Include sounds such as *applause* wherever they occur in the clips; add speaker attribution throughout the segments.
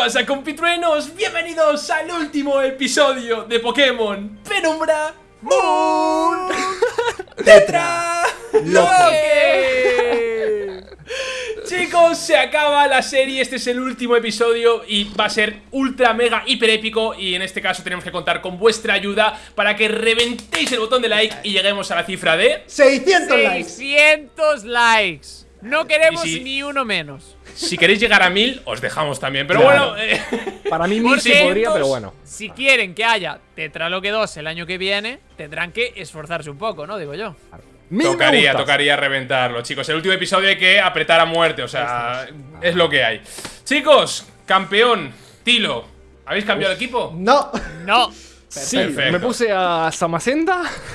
Speaker 1: ¿Qué pasa compitruenos? Bienvenidos al último episodio de Pokémon Penumbra Moon *laughs* Tetra Loque Chicos, se acaba la serie, este es el último episodio y va a ser ultra mega hiper épico y en este caso tenemos que contar con vuestra ayuda para que reventéis el botón de like y lleguemos a la cifra de
Speaker 2: 600 likes
Speaker 3: 600 likes. No queremos
Speaker 1: si-
Speaker 3: ni uno menos.
Speaker 1: Si queréis llegar a 1000, os dejamos también, pero bueno... eh,
Speaker 4: Para mí mil sí podría, pero bueno.
Speaker 3: Si quieren que haya Tetraloque 2 el año que viene, tendrán que esforzarse un poco, ¿no? Digo yo.
Speaker 4: Mil me
Speaker 1: Tocaría, tocaría reventarlo, chicos. El último episodio hay que apretar a muerte, o sea, es lo que hay. Chicos, campeón, Tilo, ¿habéis cambiado de equipo?
Speaker 2: No
Speaker 3: No.
Speaker 4: Sí,
Speaker 1: Perfecto.
Speaker 4: me puse a Samacenta. *laughs*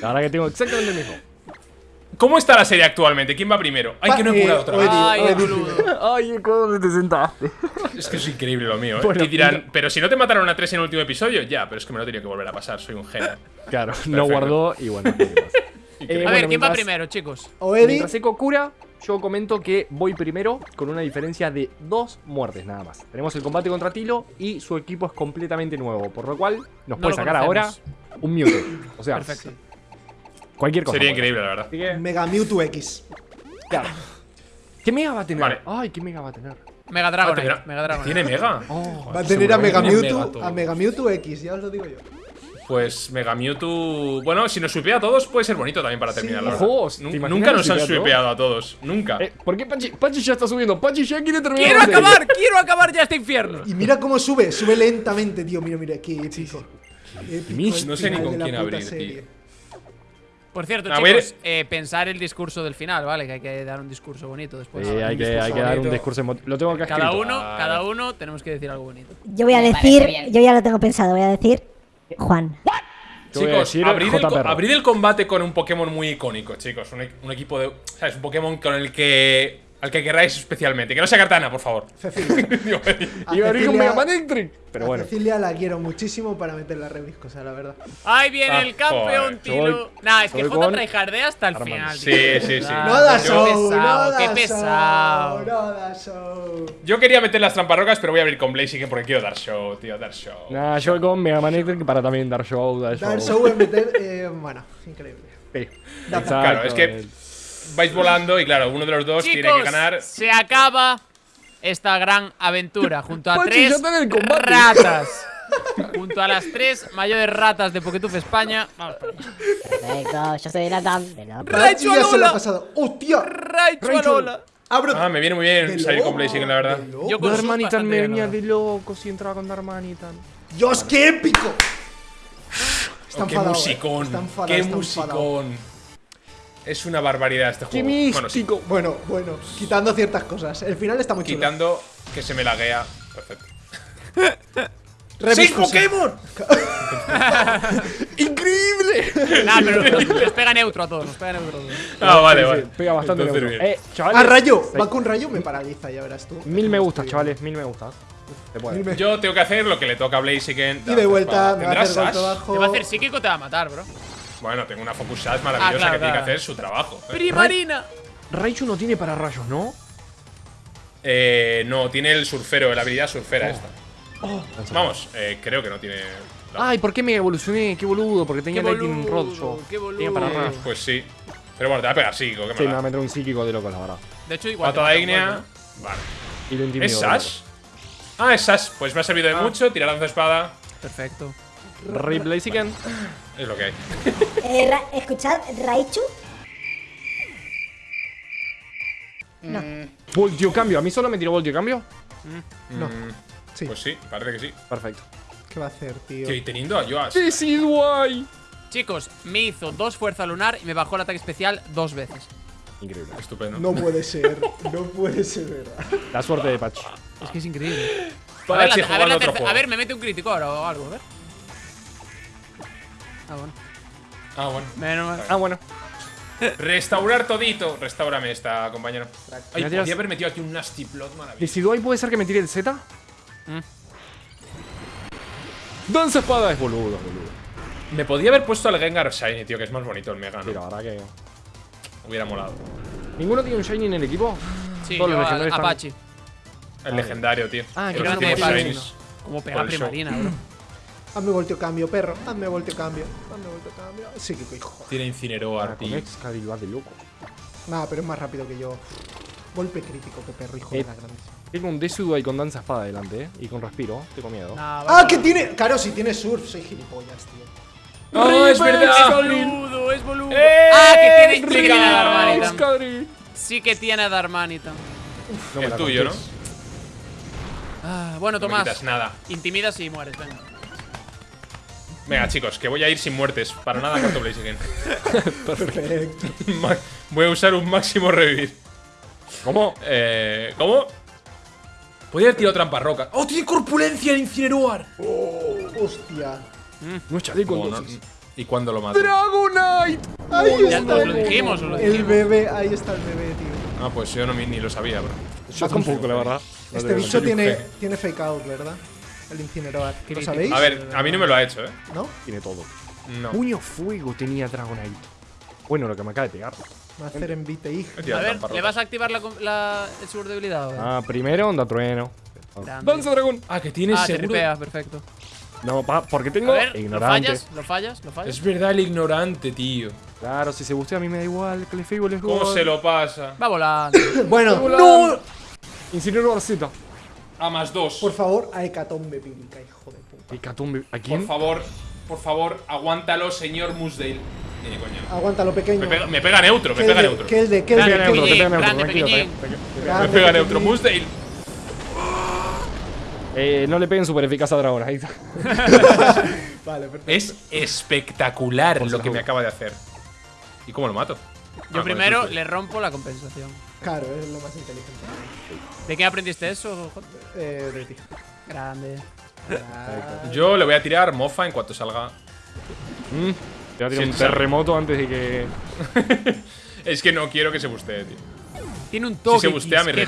Speaker 4: La verdad que tengo exactamente el mismo.
Speaker 1: ¿Cómo está la serie actualmente? ¿Quién va primero? Ay, que no he
Speaker 2: eh,
Speaker 1: curado otra vez.
Speaker 3: Ay.
Speaker 4: Ay, ¿dónde te sentaste?
Speaker 1: Es que es increíble lo mío, ¿eh?
Speaker 4: Bueno,
Speaker 1: y dirán, pero si no te mataron a tres en el último episodio, ya, pero es que me lo tenía que volver a pasar, soy un genio.
Speaker 4: Claro, no guardó y bueno. *laughs* Eh,
Speaker 3: A
Speaker 4: bueno,
Speaker 3: ver, ¿quién va primero, chicos?
Speaker 2: O Eddie
Speaker 4: Mientras Eco cura, yo comento que voy primero con una diferencia de dos muertes nada más. Tenemos el combate contra Tilo y su equipo es completamente nuevo, por lo cual nos
Speaker 3: No
Speaker 4: puede sacar ahora un Mewtwo. O sea,
Speaker 3: Perfecto.
Speaker 4: Cualquier cosa.
Speaker 1: Sería increíble, la verdad.
Speaker 4: Que,
Speaker 2: Mega Mewtwo X
Speaker 4: claro. ¿Qué mega va a tener?
Speaker 1: Vale.
Speaker 4: Ay, ¿qué mega va a tener?
Speaker 3: Mega
Speaker 1: Ah,
Speaker 3: Dragon.
Speaker 1: ¿tiene-
Speaker 3: Mega Dragon.
Speaker 1: ¿Tiene Mega?
Speaker 4: Oh,
Speaker 2: Va a tener a Mega Mewtwo. A Mega Mewtwo X, ya os lo digo yo
Speaker 1: Pues Mega Mewtwo. Bueno, si nos supea a todos, puede ser bonito también para terminar, la verdad.
Speaker 4: Ojo, ¿te
Speaker 1: Nun-
Speaker 4: imaginas
Speaker 1: Nunca nos han
Speaker 4: supea a
Speaker 1: supeado a todos. Nunca.
Speaker 4: Eh, ¿Por qué Pachi, Pachi ya está subiendo? Pachi ya quiere terminar
Speaker 3: ¡Quiero acabar! ¡Quiero acabar ya este infierno!
Speaker 2: Y mira cómo sube, sube lentamente, tío Mira, mira, qué épico Épico
Speaker 1: no sé ni con quién abrir,
Speaker 2: serie.
Speaker 1: tío.
Speaker 3: Por cierto,
Speaker 1: A ver.
Speaker 3: chicos, eh, pensar el discurso del final, ¿vale? Que hay que dar un discurso bonito después.
Speaker 4: Sí, hay que, hay que dar un discurso Lo tengo que
Speaker 3: Cada
Speaker 4: escrito.
Speaker 3: uno,
Speaker 1: Vale.
Speaker 3: cada uno tenemos que decir algo bonito.
Speaker 5: Yo voy a decir, yo ya lo tengo pensado, voy a decir Juan.
Speaker 1: Chicos, abrid el,
Speaker 4: JPR.
Speaker 1: abrid el combate con un Pokémon muy icónico, chicos. Un, un equipo de. ¿Sabes? Un Pokémon con el que. Al que queráis especialmente. Que no sea Cartana, por favor.
Speaker 2: Cecilia *laughs*
Speaker 1: Digo, *laughs*
Speaker 2: A
Speaker 4: Y abrir un
Speaker 2: Cecilia-
Speaker 4: Mega Man Electric. Pero
Speaker 2: a
Speaker 4: bueno.
Speaker 2: Cecilia la quiero muchísimo para meterla rebiscosa, la verdad
Speaker 3: Ahí viene
Speaker 1: Ah,
Speaker 3: el campeón,
Speaker 1: joder,
Speaker 3: Tilo.
Speaker 4: soy-
Speaker 3: Nah, es que Jota tryhardea hasta el
Speaker 4: Armando.
Speaker 3: final.
Speaker 1: Sí,
Speaker 3: tío.
Speaker 1: sí, sí.
Speaker 3: Ah,
Speaker 2: No da
Speaker 3: qué
Speaker 2: show,
Speaker 3: pesado,
Speaker 2: no da
Speaker 3: qué pesado.
Speaker 2: No da show
Speaker 1: Yo quería meter las tramparrocas, pero voy a abrir con Blaziken porque quiero dar show, tío. Dar show.
Speaker 4: Nah, yo voy con Mega Man Electric para también dar show, dar show.
Speaker 2: Dar show en meter, eh, bueno, increíble
Speaker 4: Sí. Exacto,
Speaker 1: Claro, es que-. Vais volando y, claro, uno de los dos tiene que
Speaker 3: Chicos,
Speaker 1: ganar.
Speaker 3: se acaba esta gran aventura junto a tres ratas. junto a las tres mayores ratas de Poketuf España. Vamos.
Speaker 5: Perfecto, yo soy la tam
Speaker 2: lo
Speaker 3: Alola.
Speaker 2: ha pasado ¡Hostia!
Speaker 3: Raichu
Speaker 2: Raichu.
Speaker 3: Alola.
Speaker 2: Abro
Speaker 1: Ah, me viene muy bien salir con Blaziken, la verdad.
Speaker 3: Yo con
Speaker 4: Darmanitan
Speaker 3: bastante
Speaker 4: me venía de loco si entraba con Darmanitan.
Speaker 2: ¡Dios, qué épico! Está
Speaker 1: Oh, qué
Speaker 2: eh.
Speaker 1: musicón.
Speaker 2: Está enfadado,
Speaker 1: qué
Speaker 2: está enfadado.
Speaker 1: musicón. Es una barbaridad este
Speaker 4: ¡Qué
Speaker 1: juego. Bueno, sí!
Speaker 2: Bueno, bueno, quitando ciertas cosas. El final está muy chulo.
Speaker 1: quitando que se me laguea. Perfecto. *laughs* ¡Seis. Pokémon! *laughs*
Speaker 4: ¡Increíble!
Speaker 3: Nah, pero nos, nos pega neutro a todos, nos pega neutro a todos.
Speaker 1: Ah, vale,
Speaker 4: Sí,
Speaker 1: vale.
Speaker 4: sí, Pega bastante
Speaker 1: Entonces,
Speaker 4: neutro.
Speaker 1: bien.
Speaker 4: Eh, chavales.
Speaker 2: Ah, rayo.
Speaker 4: seis-
Speaker 2: Va con rayo, me paraliza, ya verás tú.
Speaker 4: Mil me gustas, chavales. Mil me gustas.
Speaker 2: Me-
Speaker 1: Yo tengo que hacer lo que le toca a Blaziken.
Speaker 2: Y de vuelta, me va a
Speaker 1: ¿Tendrás
Speaker 2: hacer golpe bajo.
Speaker 3: Te va a hacer psíquico, te va a matar, bro.
Speaker 1: Bueno, tengo una Focus Sash maravillosa
Speaker 3: Ah, claro,
Speaker 1: que tiene que hacer su trabajo. ¿eh?
Speaker 3: ¡Primarina!
Speaker 4: Raichu no tiene para rayos, ¿no?
Speaker 1: Eh, no, tiene el surfero, la habilidad surfera
Speaker 4: Oh.
Speaker 1: esta. Vamos, eh, creo que no tiene. la-
Speaker 4: Ay, ¿por qué me evolucioné? Qué boludo, porque tenía
Speaker 3: Qué
Speaker 4: Lightning Rod yo.
Speaker 3: qué boludo.
Speaker 4: Tenía para rayos.
Speaker 1: Pues sí. Pero bueno, te va a pegar psíquico, qué
Speaker 4: Sí, me va a meter un psíquico de loco, la verdad.
Speaker 3: De hecho, igual.
Speaker 1: Patada ígnea.
Speaker 3: golpe,
Speaker 1: Vale.
Speaker 4: Y lo intimido.
Speaker 1: ¿Es Sash? Ah, es Sash. Pues me ha servido de
Speaker 3: Ah.
Speaker 1: mucho. Tirar lanza espada.
Speaker 3: ¿no? Perfecto.
Speaker 4: Rip Blaziken.
Speaker 1: Es lo que hay.
Speaker 5: Eh, Ra- escuchad, Raichu.
Speaker 4: Voltio cambio. ¿A mí solo me tiró voltio cambio?
Speaker 2: No.
Speaker 1: Mm,
Speaker 2: Sí.
Speaker 1: Pues sí, parece que sí.
Speaker 4: Perfecto.
Speaker 2: ¿Qué va a hacer, tío?
Speaker 1: Que teniendo a Yoas.
Speaker 4: Decidueye.
Speaker 3: Chicos, me hizo dos fuerza lunar y me bajó el ataque especial dos veces.
Speaker 4: Increíble.
Speaker 1: Estupendo.
Speaker 2: No puede ser. No puede ser verdad.
Speaker 4: La suerte de Pachi.
Speaker 3: Es que es increíble. A ver, la- a, ver
Speaker 1: otro juego.
Speaker 3: a ver, me mete un crítico ahora o algo, a ver. Ah, bueno.
Speaker 1: Ah, bueno.
Speaker 3: Menos mal.
Speaker 4: Ah, bueno. *laughs*
Speaker 1: Restaurar todito. Restaurame esta, compañero. Ay,
Speaker 4: Gracias.
Speaker 1: podía haber metido aquí un Nasty Plot maravilloso.
Speaker 4: Decidueye puede ser que me tire el Z.
Speaker 3: Mm.
Speaker 4: Danza espada es boludo, boludo.
Speaker 1: Me podía haber puesto al Gengar Shiny, tío, que es más bonito el Mega,
Speaker 4: Sí,
Speaker 1: ¿no?
Speaker 4: la verdad que.
Speaker 1: Hubiera molado.
Speaker 4: ¿Ninguno tiene un Shiny en el equipo?
Speaker 3: Sí,
Speaker 4: Todos los
Speaker 3: yo,
Speaker 4: legendarios están-
Speaker 3: Apache.
Speaker 1: El legendario, tío.
Speaker 4: Ah, que
Speaker 3: grande. Paladino. Como pega primarina, bro.
Speaker 2: Hazme volteo cambio, perro. Hazme volteo cambio. Hazme volteo cambio. Sí, que hijo.
Speaker 1: Tiene
Speaker 4: Ah,
Speaker 1: tío.
Speaker 4: Excalibur va de loco.
Speaker 2: Nada, pero es más rápido que yo. Golpe crítico, que perro, hijo
Speaker 4: Eh,
Speaker 2: de la grande.
Speaker 4: Tengo un Desudo ahí con danza espada delante, eh. Y con respiro. Tengo miedo.
Speaker 3: Nah,
Speaker 2: Ah, que tiene. Claro, si tiene surf, soy gilipollas, tío.
Speaker 1: ¡Oh, es
Speaker 3: Es
Speaker 1: verdad!
Speaker 3: boludo, es boludo.
Speaker 1: ¡Eh!
Speaker 3: ah, que tiene, sí que tiene a Darmanitan.
Speaker 4: Excalibur.
Speaker 3: Sí que tiene a.
Speaker 4: No
Speaker 1: El tuyo, ¿no?
Speaker 3: Ah, bueno,
Speaker 1: No me
Speaker 3: Tomás.
Speaker 1: quitas nada.
Speaker 3: Intimidas y mueres, venga.
Speaker 1: Venga, chicos, que voy a ir sin muertes. Para nada con Blaziken. *laughs*
Speaker 2: Perfecto.
Speaker 1: Voy a usar un máximo revivir.
Speaker 4: ¿Cómo?
Speaker 1: Eh, ¿Cómo? Podría haber tirado trampa roca. ¡Oh, tiene corpulencia el Incineroar!
Speaker 2: Hostia.
Speaker 4: No es chaleco
Speaker 1: Oh, no-
Speaker 4: entonces.
Speaker 1: ¿Y cuándo lo mato?
Speaker 4: Dragonite.
Speaker 2: Ahí
Speaker 3: Ya
Speaker 2: está.
Speaker 3: lo dijimos, os lo
Speaker 2: El
Speaker 3: dijimos.
Speaker 2: bebé, ahí está el bebé, tío.
Speaker 1: Ah, pues yo no, ni lo sabía, bro.
Speaker 4: Yo tampoco, la verdad. No
Speaker 2: Este
Speaker 4: te-
Speaker 2: bicho tiene, tiene fake out, ¿verdad? El incinerador. ¿Lo sabéis?
Speaker 1: A ver, a mí no me lo ha hecho, ¿eh?
Speaker 2: ¿No?
Speaker 4: Tiene todo.
Speaker 1: No.
Speaker 4: Puño fuego tenía Dragonite. Bueno, lo que me acaba de pegar.
Speaker 2: Va a hacer envite, hijo.
Speaker 3: A ver, ¿le vas a activar la, la, el seguro de debilidad?
Speaker 4: Ah, primero onda trueno. Danza dragón.
Speaker 1: Ah, que tiene
Speaker 3: Ah, te
Speaker 1: seguro.
Speaker 3: ripeas, perfecto.
Speaker 4: No, pa, porque
Speaker 3: A
Speaker 4: tengo
Speaker 3: ver, ¿lo
Speaker 4: ignorante.
Speaker 3: fallas? ¿Lo fallas? ¿Lo fallas?
Speaker 1: Es verdad el ignorante, tío.
Speaker 4: Claro, si se bustea a mí me da igual. Que le les
Speaker 1: ¿Cómo se lo pasa?
Speaker 3: Va volando. *coughs*
Speaker 2: Bueno, no.
Speaker 4: Incinero Arceta.
Speaker 1: A más dos.
Speaker 2: Por favor, a Hecatombe bíblica, hijo de puta.
Speaker 4: Hecatombe. ¿A
Speaker 1: Por favor, por favor, aguántalo, señor Musdale. Ni coño.
Speaker 2: Aguántalo, pequeño.
Speaker 1: Me pega, me pega neutro, me pega neutro.
Speaker 2: Que el de, el
Speaker 3: Grande,
Speaker 2: de, que
Speaker 4: pega neutro,
Speaker 1: Me pega neutro, Musdale.
Speaker 4: Eh, no le peguen super eficaz a Dragón. Ahí está. *laughs*
Speaker 2: Vale, perfecto.
Speaker 1: Es espectacular lo que me acaba de hacer. ¿Y cómo lo mato? Ah,
Speaker 3: Yo
Speaker 1: con
Speaker 3: primero le rompo la compensación.
Speaker 2: Claro, es lo más inteligente.
Speaker 3: ¿De qué aprendiste eso, J?
Speaker 2: Eh, de ti.
Speaker 3: Grande.
Speaker 1: Yo le voy a tirar mofa en cuanto salga.
Speaker 4: Mm, Te va a tirar
Speaker 1: Sí,
Speaker 4: un terremoto antes de que. *laughs*
Speaker 1: Es que no quiero que se bustee, tío.
Speaker 3: Tiene un toque.
Speaker 1: se bustea, me
Speaker 3: tío.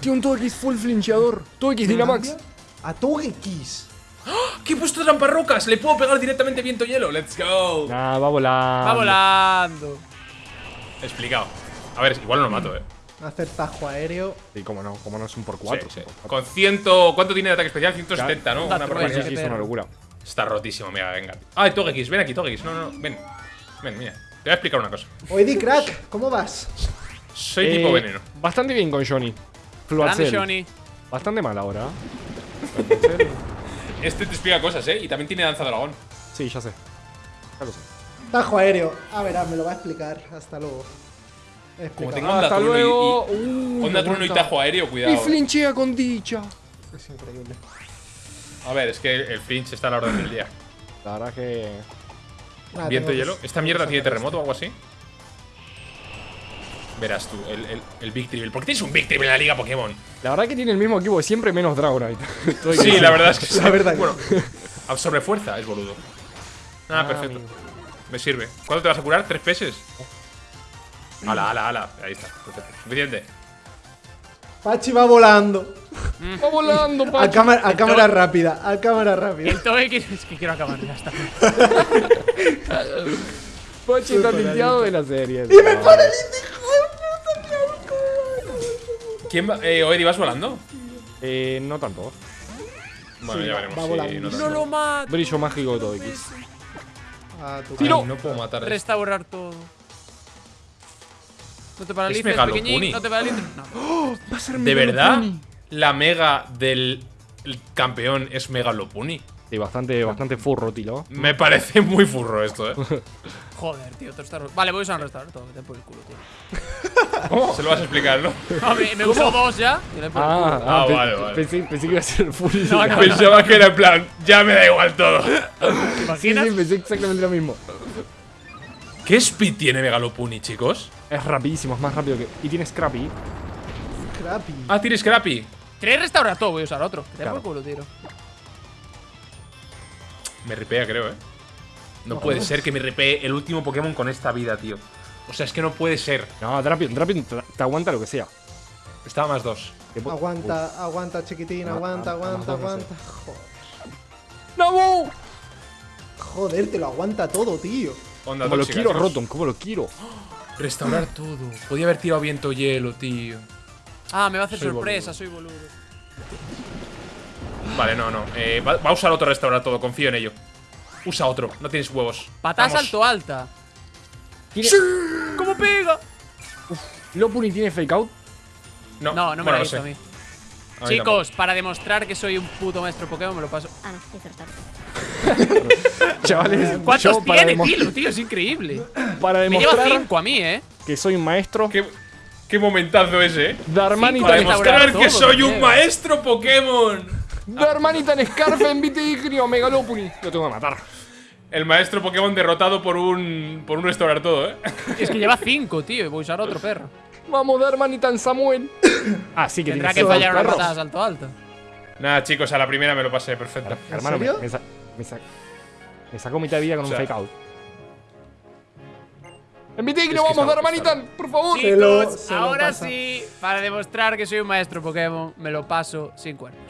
Speaker 4: Tiene un Togekiss full flincheador. Togekiss Dynamax.
Speaker 2: A Togekiss.
Speaker 1: ¿Qué he puesto trampa rocas? Le puedo pegar directamente viento hielo. Let's go.
Speaker 4: Nah, va volando.
Speaker 3: Va volando.
Speaker 1: Explicado. A ver, igual no lo mato, eh.
Speaker 2: Hacer tajo aéreo.
Speaker 4: Sí, cómo no, cómo no es un por
Speaker 1: Sí,
Speaker 4: 4.
Speaker 1: sí. Con ciento. ¿Cuánto tiene de ataque especial? 170, ¿no? Una barbaridad.
Speaker 4: Sí, sí, es una locura.
Speaker 1: Está rotísimo, mira, venga. Ah, Togekiss, ven aquí, Togekiss. No, no, no, ven. Ven, mira. Te voy a explicar una cosa.
Speaker 2: Oedi, crack, ¿cómo vas?
Speaker 1: Soy
Speaker 4: Eh,
Speaker 1: tipo veneno.
Speaker 4: Bastante bien con Johnny.
Speaker 3: Grande. Johnny.
Speaker 4: Bastante mal ahora. *laughs*
Speaker 1: Este te explica cosas, ¿eh? Y también tiene danza dragón.
Speaker 4: Sí, ya sé. Ya lo sé.
Speaker 2: Tajo aéreo. A ver, ah, me lo va a explicar. Hasta luego.
Speaker 1: Como tenga onda
Speaker 4: Hasta
Speaker 1: trueno y-
Speaker 4: luego.
Speaker 1: y,
Speaker 4: Uh,
Speaker 1: onda trueno y
Speaker 4: aguanta.
Speaker 1: tajo aéreo,
Speaker 4: Y
Speaker 1: cuidado.
Speaker 4: flinchea con dicha.
Speaker 2: Es increíble.
Speaker 1: A ver, es que el flinch está a la orden del día.
Speaker 4: La verdad que.
Speaker 2: Nada,
Speaker 1: Viento y
Speaker 2: que-
Speaker 1: hielo. ¿Esta mierda tiene terremoto o algo así? Verás tú, el, el, el Big Triple. ¿Por qué tienes un Big Triple en la liga Pokémon?
Speaker 4: La verdad que tiene el mismo equipo de siempre menos Dragonite. *laughs*
Speaker 1: Sí, la verdad es que sí. *laughs*
Speaker 2: La verdad que
Speaker 1: Bueno, a sobrefuerza es boludo. Ah,
Speaker 4: Ah,
Speaker 1: perfecto.
Speaker 4: amigo.
Speaker 1: Me sirve. ¿Cuánto te vas a curar? ¿Tres peces? Ala, ala, ala. Ahí está. Perfecto. Suficiente.
Speaker 2: Pachi va volando.
Speaker 4: Va volando,
Speaker 2: A,
Speaker 4: Pachi.
Speaker 2: cámara, a cámara rápida. A cámara rápida.
Speaker 3: El toque que es que quiero acabar, ya está. *laughs*
Speaker 4: Pachi está limpiado de la serie.
Speaker 2: Y me pone el
Speaker 1: ¿Quién va? Eh, Oedi, ¿vas volando?
Speaker 4: Eh, no tanto.
Speaker 1: Bueno,
Speaker 2: Sí,
Speaker 1: ya
Speaker 2: va-
Speaker 1: veremos.
Speaker 2: va
Speaker 1: si
Speaker 2: volando.
Speaker 1: no
Speaker 3: lo mato.
Speaker 4: Brillo mágico de.
Speaker 2: A
Speaker 1: Ay,
Speaker 2: cara.
Speaker 1: no puedo matar a.
Speaker 3: Restaurar todo. No te paralices,
Speaker 1: Megalopuni.
Speaker 3: pequeñín. No te paralices. No. *gasps*
Speaker 4: Va a ser
Speaker 1: ¿De verdad? ¿La mega del el campeón es Megalopuni?
Speaker 4: Sí, bastante, bastante furro, tilo.
Speaker 1: Me parece muy furro esto, ¿eh? *laughs*
Speaker 3: Joder, tío, te está... Vale, voy a usar un restaurar todo. Te por el culo, tío. *laughs*
Speaker 1: Se lo vas a explicar, ¿no? *laughs*
Speaker 3: No, me, me usó dos ya. y le por el culo.
Speaker 4: Ah,
Speaker 1: Ah,
Speaker 4: pe-
Speaker 1: vale, vale.
Speaker 4: Pensé, pensé que iba a ser full.
Speaker 3: No, no.
Speaker 1: Pensaba que era en plan, ya me da igual todo.
Speaker 3: ¿Te
Speaker 4: Sí,
Speaker 3: imaginas?
Speaker 4: sí, pensé exactamente lo mismo.
Speaker 1: ¿Qué speed tiene Megalopuni, chicos?
Speaker 4: Es rapidísimo, es más rápido que. Y tiene Scrappy.
Speaker 2: Crappy.
Speaker 1: Ah, tiene Scrappy.
Speaker 3: ¿Queréis restaurar todo? Voy a usar otro. Te
Speaker 4: Claro.
Speaker 3: por el culo, tío.
Speaker 1: Me ripea, creo, ¿eh? No puede ser que me ripee el último Pokémon con esta vida, tío. O sea, es que no puede ser.
Speaker 4: No, Drapion, Drapion te, te aguanta lo que sea.
Speaker 1: Estaba más dos.
Speaker 2: Aguanta, aguanta, chiquitín.
Speaker 4: Ah,
Speaker 2: Aguanta,
Speaker 4: ah,
Speaker 2: aguanta,
Speaker 4: ah, sé.
Speaker 2: aguanta. Joder.
Speaker 4: ¡No!
Speaker 2: Joder, te lo aguanta todo, tío.
Speaker 1: Onda
Speaker 4: Como lo quiero. Rotom, como lo quiero.
Speaker 1: Restaurar todo. Podía haber tirado viento hielo, tío.
Speaker 3: Ah, me va a hacer
Speaker 4: Soy
Speaker 3: sorpresa, soy boludo.
Speaker 1: Vale, no, no. Eh, va, va a usar otro restaurar todo, confío en ello. Usa otro, no tienes huevos.
Speaker 3: Patada salto alta.
Speaker 4: ¿Tiene-
Speaker 3: ¿Cómo pega?
Speaker 4: ¿Lopuni tiene fake out?
Speaker 1: No,
Speaker 3: No, no me
Speaker 1: bueno,
Speaker 3: lo
Speaker 1: no
Speaker 3: visto
Speaker 1: sé.
Speaker 3: a mí.
Speaker 1: A mí
Speaker 3: Chicos, para demostrar que soy un puto maestro Pokémon, me lo paso.
Speaker 5: Ah, no. *laughs*
Speaker 4: Chavales,
Speaker 3: ¿Cuántos tiene,
Speaker 4: demo-
Speaker 3: Tilo, tío? Es increíble.
Speaker 4: para
Speaker 3: Me lleva
Speaker 4: demostrar
Speaker 3: 5 a mí, ¿eh?
Speaker 4: que soy un maestro,
Speaker 1: Qué, qué momentazo ese, eh.
Speaker 4: Darmanitan,
Speaker 1: Para
Speaker 3: Cinco
Speaker 1: demostrar que soy un maestro Pokémon.
Speaker 4: Darmanitan Scarf en Vitignio, Megalopuni. Lo tengo que matar.
Speaker 1: El maestro Pokémon derrotado por un. por un restaurar todo, eh. *laughs*
Speaker 3: Es que lleva 5, tío, y voy a usar otro perro.
Speaker 4: Vamos, Darmanitan Samuel. *coughs* Ah, sí que
Speaker 3: Tendrá que fallar una patada salto alto.
Speaker 1: Nada, chicos, a la primera me lo pasé, perfecto.
Speaker 4: Hermano, me,
Speaker 2: serio?
Speaker 4: me, sa- me sa- me sacó mitad de vida con
Speaker 1: O sea,
Speaker 4: un fake out. En
Speaker 1: es que
Speaker 4: vamos,
Speaker 1: está-
Speaker 4: Darmanitan, por favor.
Speaker 2: Se lo-
Speaker 3: Chicos,
Speaker 2: se lo
Speaker 3: ahora sí, para demostrar que soy un maestro Pokémon, me lo paso sin cuernos.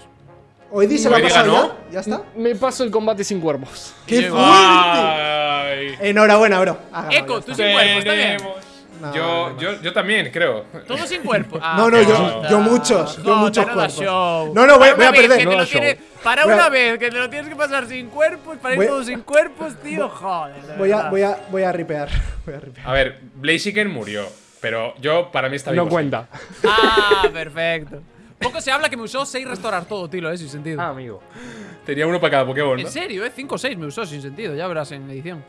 Speaker 2: Hoy
Speaker 1: Hoy diga
Speaker 2: pasado
Speaker 1: no.
Speaker 2: ya. ¿Ya está?
Speaker 4: Me paso el combate sin cuerpos.
Speaker 2: ¡Qué fuerte!
Speaker 1: Ay.
Speaker 2: Enhorabuena, bro. Ha ganado,
Speaker 3: Eco, tú sin cuerpos, ¿está bien?
Speaker 2: No,
Speaker 1: yo,
Speaker 2: no,
Speaker 1: yo, yo también, creo.
Speaker 3: Todo sin cuerpo. *laughs* Ah,
Speaker 2: No, no, yo- yo muchos, yo muchos
Speaker 3: no da
Speaker 2: cuerpos.
Speaker 3: show.
Speaker 2: No, no, voy- a perder.
Speaker 4: No
Speaker 3: para
Speaker 2: Voy a-
Speaker 3: una vez que te lo tienes que pasar sin cuerpos, para ir
Speaker 2: Voy-
Speaker 3: todo sin cuerpos, tío, joder. de
Speaker 2: Voy a, voy a, voy a ripear. *laughs* Voy a ripear.
Speaker 1: A ver, Blaziken murió. Pero yo, para mí está
Speaker 4: No
Speaker 1: vivo.
Speaker 4: cuenta.
Speaker 3: Ah, perfecto. Poco se habla que me usó 6 restaurar todo, tío, eh, sin sentido.
Speaker 4: Ah, amigo.
Speaker 1: Tenía uno para cada Pokémon, ¿no?
Speaker 3: En serio, eh, 5 o 6 me usó sin sentido, ya verás en edición.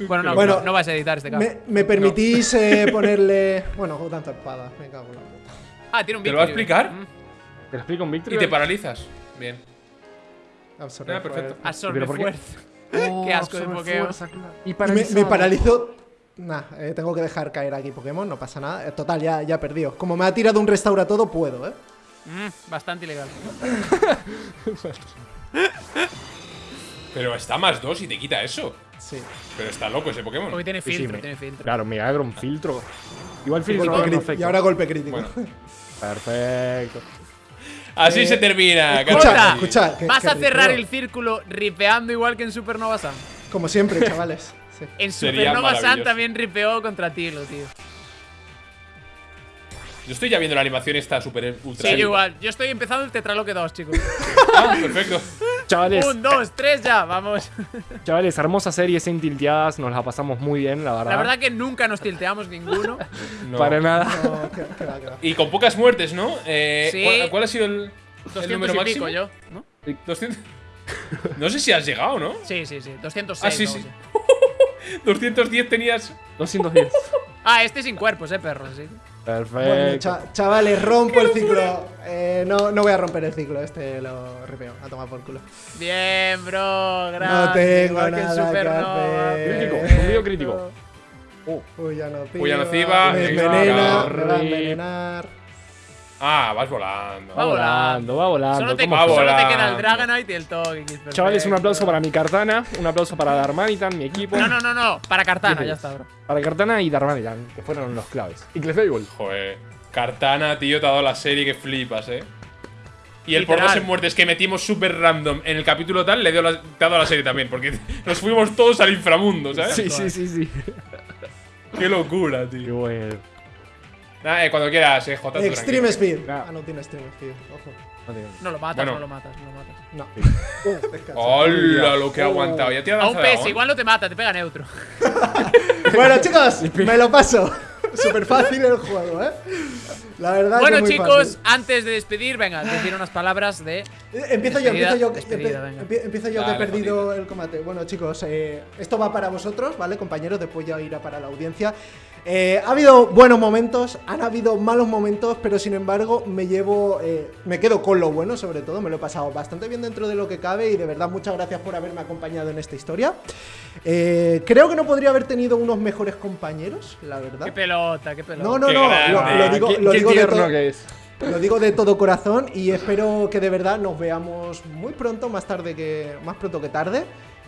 Speaker 3: Bueno, no,
Speaker 2: Bueno,
Speaker 3: no, no vas a editar este caso.
Speaker 2: ¿Me, me permitís eh, *laughs* ponerle. Bueno, con tanta espada. Me cago en la puta.
Speaker 3: Ah, tiene un
Speaker 1: ¿Te lo va a
Speaker 3: Victory.
Speaker 1: explicar?
Speaker 3: Mm.
Speaker 4: ¿Te lo explico en Victory?
Speaker 1: Y te paralizas. Bien.
Speaker 2: Absorber
Speaker 1: Ah, perfecto.
Speaker 2: fuerza.
Speaker 3: Absorbe
Speaker 4: ¿Pero por qué?
Speaker 3: fuerza. *laughs*
Speaker 4: Oh, *laughs*
Speaker 3: Qué asco de
Speaker 4: absorbe
Speaker 3: Pokémon.
Speaker 4: Y
Speaker 2: Y me, me paralizo. Nah, eh, tengo que dejar caer aquí Pokémon, no pasa nada. Eh, Total, ya, ya he perdido. Como me ha tirado un restaura todo, puedo, ¿eh?
Speaker 3: Mm, bastante ilegal.
Speaker 1: Pero está más dos y te quita eso.
Speaker 2: Sí.
Speaker 1: Pero está loco ese Pokémon.
Speaker 3: Porque tiene
Speaker 4: Sí, sí,
Speaker 3: filtro,
Speaker 4: me-
Speaker 3: tiene filtro.
Speaker 4: Claro, me agarro un filtro. Igual filtro no
Speaker 2: y ahora golpe crítico.
Speaker 1: Bueno.
Speaker 4: Perfecto.
Speaker 1: Así
Speaker 2: Eh,
Speaker 1: se termina.
Speaker 2: escucha, escucha. que-
Speaker 3: Vas
Speaker 2: que
Speaker 3: a cerrar el círculo ripeando igual que en Supernova Sun.
Speaker 2: Como siempre, chavales. Sí.
Speaker 3: En Supernova Sun también ripeó contra Tilo, tío.
Speaker 1: Yo estoy ya viendo la animación esta super ultra.
Speaker 3: Sí, yo igual. Yo estoy empezando el Tetraloque 2, chicos.
Speaker 1: Ah, perfecto. *laughs*
Speaker 4: Chavales,
Speaker 3: Un, dos, tres, ya, vamos.
Speaker 4: chavales, hermosa serie sin tilteadas. Nos la pasamos muy bien, la verdad.
Speaker 3: La verdad que nunca nos tilteamos ninguno. *laughs*
Speaker 1: No.
Speaker 4: Para nada.
Speaker 2: No, que, que va, que va.
Speaker 1: Y con pocas muertes, ¿no? Eh,
Speaker 3: Sí.
Speaker 1: ¿cuál, cuál ha sido el, el
Speaker 3: 200
Speaker 1: número
Speaker 3: y
Speaker 1: máximo?
Speaker 3: pico yo, ¿no?
Speaker 1: 200. *laughs* No sé si has llegado, ¿no?
Speaker 3: Sí, sí, sí. 206.
Speaker 1: Ah, sí, sí.
Speaker 3: algo así. *laughs*
Speaker 1: 210 tenías.
Speaker 4: 210.
Speaker 3: Ah, este sin cuerpos, eh, perro, sí.
Speaker 4: Perfecto.
Speaker 2: Bueno, cha- chavales, rompo el ciclo. Eh, no, no voy a romper el ciclo, este lo ripeo. A tomar por culo.
Speaker 3: Bien, bro. Grande.
Speaker 2: No tengo
Speaker 3: igual
Speaker 2: nada que
Speaker 3: Supernova.
Speaker 2: hacer.
Speaker 4: Crítico, zumbido crítico.
Speaker 2: Puya nociva.
Speaker 1: Puya nociva,
Speaker 2: Me
Speaker 1: extra
Speaker 2: envenena, me va a envenenar.
Speaker 1: Ah, vas volando.
Speaker 3: Va volando.
Speaker 4: va volando.
Speaker 3: Solo te, queda el Dragonite y el Togekiss. perfecto.
Speaker 4: Chavales, un aplauso para mi Cartana, un aplauso para Darmanitan, mi equipo.
Speaker 3: No, no, no, no. Para Cartana, ya está, bro.
Speaker 4: Para Cartana y Darmanitan, que fueron los claves. Y Clefable.
Speaker 1: Joder. Cartana, tío, te ha dado la serie que flipas, eh. Y el por dos en muertes que metimos súper random en el capítulo tal, le dio la- te ha dado la serie también, porque *laughs* nos fuimos todos al inframundo, ¿sabes?
Speaker 4: Sí, sí, sí, sí.
Speaker 1: Qué locura,
Speaker 4: Qué
Speaker 1: tío.
Speaker 4: bueno.
Speaker 1: Eh, cuando quieras, eh,
Speaker 2: Extreme
Speaker 1: tranquilo.
Speaker 2: Speed.
Speaker 4: Ah.
Speaker 2: Ah, no tiene Extreme Speed. Ojo.
Speaker 4: No tiene-
Speaker 3: No lo matas,
Speaker 1: Bueno.
Speaker 3: no lo matas, no lo matas.
Speaker 2: No.
Speaker 1: ¡Hola, *laughs* lo que ha aguantado! Ya te ha
Speaker 3: A un PS, igual no te mata, te pega neutro. *laughs*
Speaker 2: Bueno, chicos, me lo paso. *laughs* Súper fácil el juego, ¿eh? La verdad
Speaker 3: Bueno,
Speaker 2: que muy
Speaker 3: chicos,
Speaker 2: fácil.
Speaker 3: antes de despedir, venga, decir unas palabras de.
Speaker 2: Eh, Empiezo yo, empiezo yo, empe- empiezo yo que he perdido el combate. Bueno, chicos, eh, esto va para vosotros, ¿vale, compañeros? Después ya irá para la audiencia. Eh, ha habido buenos momentos, han habido malos momentos, pero sin embargo me llevo, eh, me quedo con lo bueno, sobre todo, me lo he pasado bastante bien dentro de lo que cabe y de verdad muchas gracias por haberme acompañado en esta historia. Eh, creo que no podría haber tenido unos mejores compañeros, la verdad.
Speaker 3: Qué pelota, qué pelota.
Speaker 2: No, no,
Speaker 1: Qué
Speaker 2: no, lo, lo digo,
Speaker 4: qué,
Speaker 2: lo
Speaker 4: qué
Speaker 2: digo de todo.
Speaker 4: que es.
Speaker 2: Lo digo de todo corazón y espero que de verdad nos veamos muy pronto, más tarde que más pronto que tarde.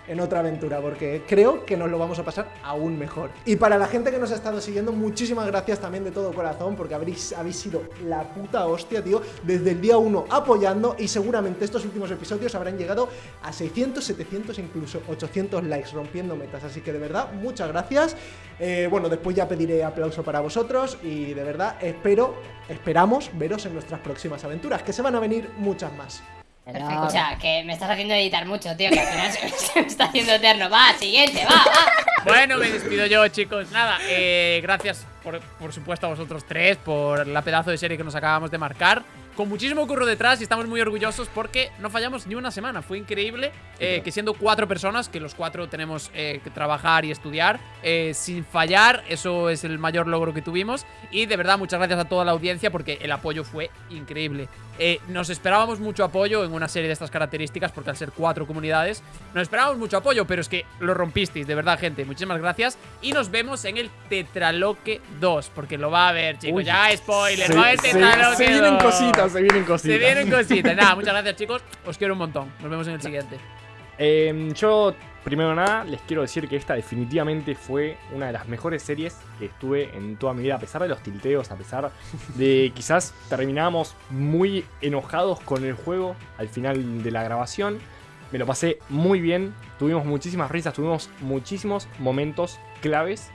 Speaker 2: En otra aventura, porque creo que nos lo vamos a pasar aún mejor. Y para la gente que nos ha estado siguiendo, muchísimas gracias también de todo corazón, porque habréis, habéis sido la puta hostia, tío, desde el día 1 apoyando y seguramente estos últimos episodios habrán llegado a 600, 700, incluso 800 likes, rompiendo metas. Así que de verdad, muchas gracias. Eh, bueno, después ya pediré aplauso para vosotros y de verdad espero, esperamos veros en nuestras próximas aventuras, que se van a venir muchas más.
Speaker 5: Perfecto. Escucha, que me estás haciendo editar mucho, tío, que al final se, *laughs* se me está haciendo eterno. Va, siguiente, va, va.
Speaker 3: Bueno, me despido yo, chicos. Nada, eh, gracias por, por supuesto a vosotros tres por la pedazo de serie que nos acabamos de marcar. Con muchísimo curro detrás y estamos muy orgullosos porque no fallamos ni una semana. Fue increíble eh, que siendo cuatro personas, que los cuatro tenemos eh, que trabajar y estudiar, eh, sin fallar, eso es el mayor logro que tuvimos. Y de verdad, muchas gracias a toda la audiencia porque el apoyo fue increíble. Eh, nos esperábamos mucho apoyo en una serie de estas características porque al ser cuatro comunidades, nos esperábamos mucho apoyo, pero es que lo rompisteis, de verdad, gente. Muchísimas gracias y nos vemos en el Tetraloque 2, porque lo va a ver, chicos.
Speaker 4: Uy,
Speaker 3: ya, spoiler,
Speaker 4: se,
Speaker 3: va
Speaker 4: se-
Speaker 3: Tetraloque
Speaker 4: se vienen
Speaker 3: 2.
Speaker 4: cositas, se vienen cositas.
Speaker 3: Se vienen cositas. Nada, muchas gracias, chicos. Os quiero un montón. Nos vemos en el siguiente.
Speaker 4: Eh, yo, primero nada, les quiero decir que esta definitivamente fue una de las mejores series que estuve en toda mi vida, a pesar de los tilteos, a pesar de *laughs* quizás terminamos muy enojados con el juego al final de la grabación. Me lo pasé muy bien, tuvimos muchísimas risas, tuvimos muchísimos momentos claves.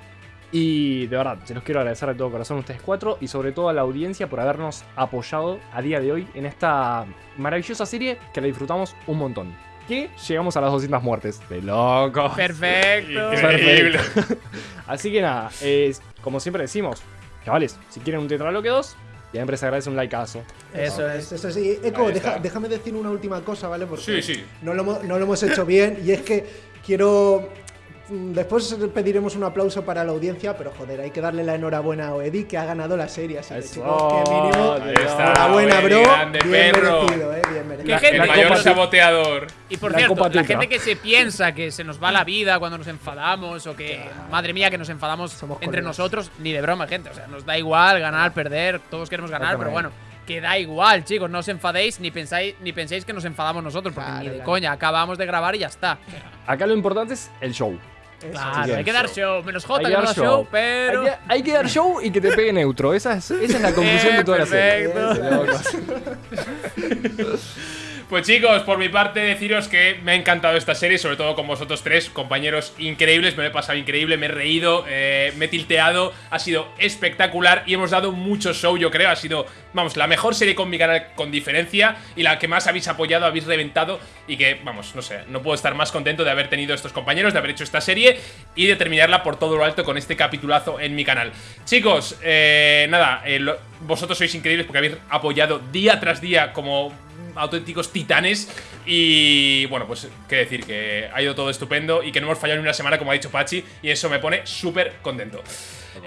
Speaker 4: Y de verdad, se los quiero agradecer de todo corazón a ustedes cuatro y sobre todo a la audiencia por habernos apoyado a día de hoy en esta maravillosa serie que la disfrutamos un montón. Que llegamos a las 200 muertes. De loco.
Speaker 3: Perfecto.
Speaker 1: Increíble. *laughs*
Speaker 4: Así que nada, eh, como siempre decimos, chavales, si quieren un Tetraloque 2, siempre se agradece un likeazo.
Speaker 3: Eso es.
Speaker 2: Eso sí. Eco, deja- déjame decir una última cosa, ¿vale? Porque
Speaker 1: Sí, sí.
Speaker 2: No, lo, hemos- no lo hemos hecho bien y es que quiero... Después pediremos un aplauso para la audiencia, pero joder, hay que darle la enhorabuena a Oedi que ha ganado la serie. Así que chicos, que mínimo.
Speaker 1: Está,
Speaker 2: Enhorabuena,
Speaker 1: Oedi,
Speaker 2: bro.
Speaker 1: grande,
Speaker 2: bien
Speaker 1: perro.
Speaker 2: merecido, eh,
Speaker 1: el mayor saboteador.
Speaker 3: Y por
Speaker 4: La
Speaker 3: cierto,
Speaker 4: Copa
Speaker 3: la gente que se piensa que se nos va la vida cuando nos enfadamos o que, madre mía, que nos enfadamos
Speaker 2: Somos
Speaker 3: entre
Speaker 2: colegas.
Speaker 3: nosotros, ni de broma, gente. O sea, nos da igual ganar, perder, todos queremos ganar, pero bueno, que da igual, chicos. No os enfadéis ni pensáis, ni penséis que nos enfadamos nosotros, porque
Speaker 2: Claro,
Speaker 3: ni de
Speaker 2: claro.
Speaker 3: coña, acabamos de grabar y ya está.
Speaker 4: Acá lo importante es el show.
Speaker 3: Claro, hay que dar show. Menos J
Speaker 4: Hay
Speaker 3: que
Speaker 4: dar
Speaker 3: da show, pero.
Speaker 4: Hay, que, hay que dar show y que te pegue neutro. Esa es, esa es la conclusión
Speaker 3: Eh,
Speaker 4: de toda la serie. *laughs* *laughs*
Speaker 1: Pues chicos, por mi parte deciros que me ha encantado esta serie, sobre todo con vosotros tres, compañeros increíbles, me lo he pasado increíble, me he reído, eh, me he tilteado, ha sido espectacular y hemos dado mucho show, yo creo, ha sido, vamos, la mejor serie con mi canal con diferencia y la que más habéis apoyado, habéis reventado y que, vamos, no sé, no puedo estar más contento de haber tenido estos compañeros, de haber hecho esta serie y de terminarla por todo lo alto con este capitulazo en mi canal. Chicos, eh, nada, eh, vosotros sois increíbles porque habéis apoyado día tras día como auténticos titanes y bueno, pues qué decir, que ha ido todo estupendo y que no hemos fallado ni una semana como ha dicho Pachi y eso me pone súper contento.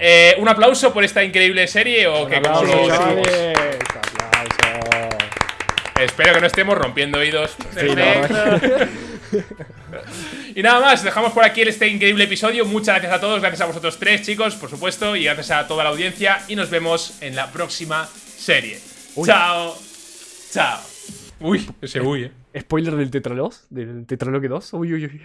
Speaker 1: Eh, un aplauso por esta increíble serie o que como lo decimos. Espero que no estemos rompiendo oídos.
Speaker 4: Sí. *laughs*
Speaker 1: Y nada más, dejamos por aquí este increíble episodio. Muchas gracias a todos, gracias a vosotros tres, chicos, por supuesto, y gracias a toda la audiencia. Y nos vemos en la próxima serie. Chao. Chao. Uy, ese uy, eh.
Speaker 4: Spoiler del Tetralos, del Tetraloque 2. Uy, uy, uy.